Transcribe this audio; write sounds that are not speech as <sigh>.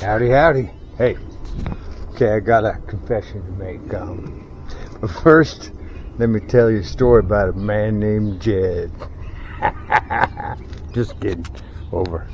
Howdy, howdy. Hey, okay, I got a confession to make. Um, but first, let me tell you a story about a man named Jed. <laughs> Just kidding. Over.